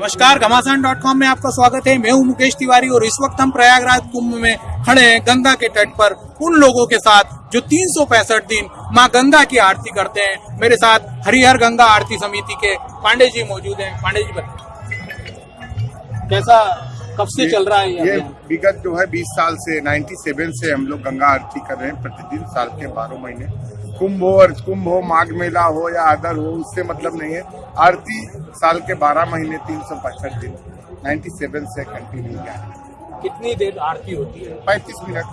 नमस्कार घमासान dot com में आपका स्वागत है। मैं हूँ मुकेश तिवारी और इस वक्त हम प्रयागराज कुंभ में खड़े हैं गंगा के तट पर। उन लोगों के साथ जो तीन सौ पैंसठ दिन माँ गंगा की आरती करते हैं, मेरे साथ हरिहर गंगा आरती समिति के पांडे जी मौजूद हैं। पांडे जी बताए कैसा कब से चल रहा है ये विगत जो है 20 साल से 97 से हम लोग गंगा आरती कर रहे हैं प्रतिदिन साल के बारह महीने। कुंभ हो और कुंभ हो माघ मेला हो या आदर हो उससे मतलब नहीं है। आरती साल के बारह महीने तीन सौ पैंसठ दिन 97 से कंटिन्यू है। कितनी देर आरती होती है? पैंतीस मिनट।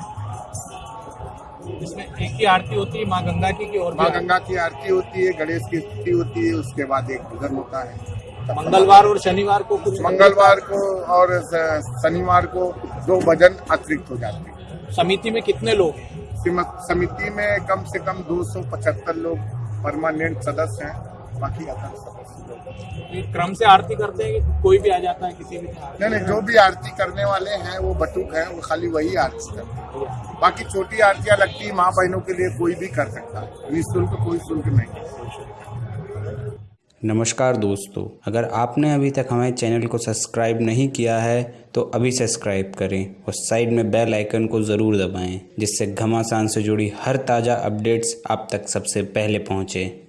इसमें एक ही आरती होती है माँ गंगा की कि और माँ गंगा की आरती होती है गणेश की स्तुति होती है उसके बाद एक भजन होता है। मंगलवार और शनिवार को कुछ मंगलवार को और शनिवार को दो भजन अतिरिक्त हो जाते हैं। समिति में कितने लोग समिति में कम से कम 275 लोग परमानेंट सदस्य हैं बाकी अदर सदस्य क्रम से आरती करते हैं कोई भी आ जाता है किसी भी नहीं नहीं जो भी आरती करने वाले हैं वो बटुक हैं वो खाली वही आरती करते हैं। बाकी छोटी आरतियाँ लगती है माँ बहनों के लिए कोई भी कर सकता है। निःशुल्क कोई शुल्क नहीं। नमस्कार दोस्तों, अगर आपने अभी तक हमारे चैनल को सब्सक्राइब नहीं किया है तो अभी सब्सक्राइब करें और साइड में बेल आइकन को ज़रूर दबाएँ, जिससे घमासान से जुड़ी हर ताज़ा अपडेट्स आप तक सबसे पहले पहुँचें।